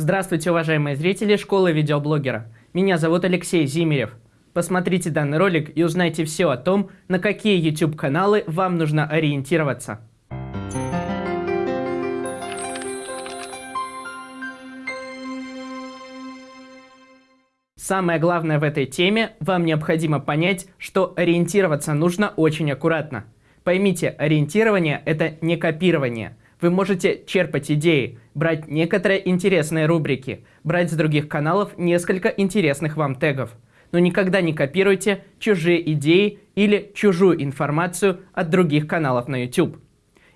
Здравствуйте, уважаемые зрители школы видеоблогера. Меня зовут Алексей Зимерев. Посмотрите данный ролик и узнайте все о том, на какие YouTube-каналы вам нужно ориентироваться. Самое главное в этой теме, вам необходимо понять, что ориентироваться нужно очень аккуратно. Поймите, ориентирование – это не копирование – вы можете черпать идеи, брать некоторые интересные рубрики, брать с других каналов несколько интересных вам тегов. Но никогда не копируйте чужие идеи или чужую информацию от других каналов на YouTube.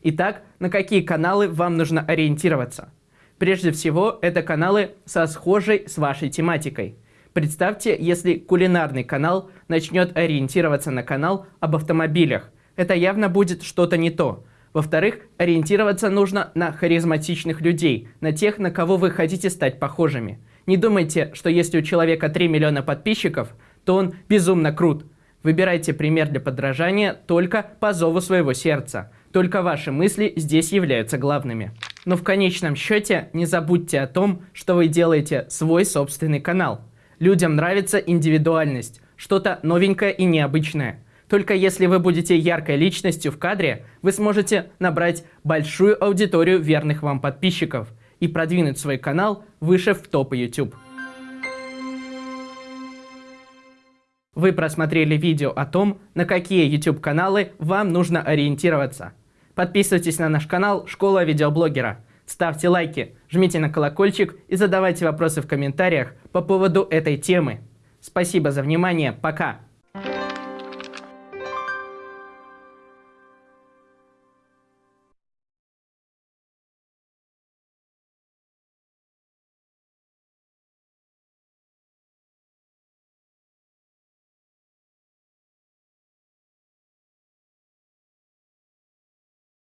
Итак, на какие каналы вам нужно ориентироваться? Прежде всего, это каналы со схожей с вашей тематикой. Представьте, если кулинарный канал начнет ориентироваться на канал об автомобилях. Это явно будет что-то не то. Во-вторых, ориентироваться нужно на харизматичных людей, на тех, на кого вы хотите стать похожими. Не думайте, что если у человека 3 миллиона подписчиков, то он безумно крут. Выбирайте пример для подражания только по зову своего сердца. Только ваши мысли здесь являются главными. Но в конечном счете не забудьте о том, что вы делаете свой собственный канал. Людям нравится индивидуальность, что-то новенькое и необычное. Только если вы будете яркой личностью в кадре, вы сможете набрать большую аудиторию верных вам подписчиков и продвинуть свой канал выше в топы YouTube. Вы просмотрели видео о том, на какие YouTube-каналы вам нужно ориентироваться. Подписывайтесь на наш канал «Школа видеоблогера». Ставьте лайки, жмите на колокольчик и задавайте вопросы в комментариях по поводу этой темы. Спасибо за внимание, пока!